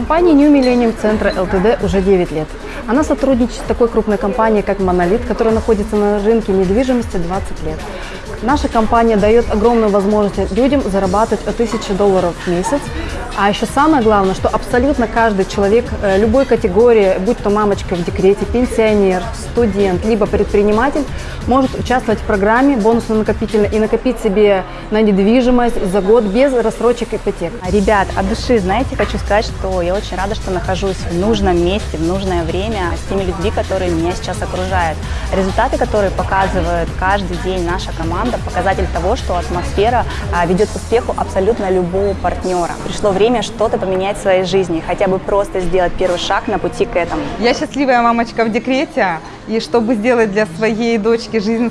Компания New Millennium Центра ЛТД уже 9 лет. Она сотрудничает с такой крупной компанией, как Monolith, которая находится на рынке недвижимости 20 лет. Наша компания дает огромную возможность людям зарабатывать от 1000 долларов в месяц. А еще самое главное, что абсолютно каждый человек э, любой категории, будь то мамочка в декрете, пенсионер, студент, либо предприниматель, может участвовать в программе бонусно-накопительной и накопить себе на недвижимость за год без рассрочек ипотек. Ребят, от души, знаете, хочу сказать, что я очень рада, что нахожусь в нужном месте, в нужное время с теми людьми, которые меня сейчас окружают. Результаты, которые показывает каждый день наша команда, показатель того, что атмосфера а, ведет к успеху абсолютно любого партнера. Пришло время что-то поменять в своей жизни, хотя бы просто сделать первый шаг на пути к этому. Я счастливая мамочка в декрете, и чтобы сделать для своей дочки жизнь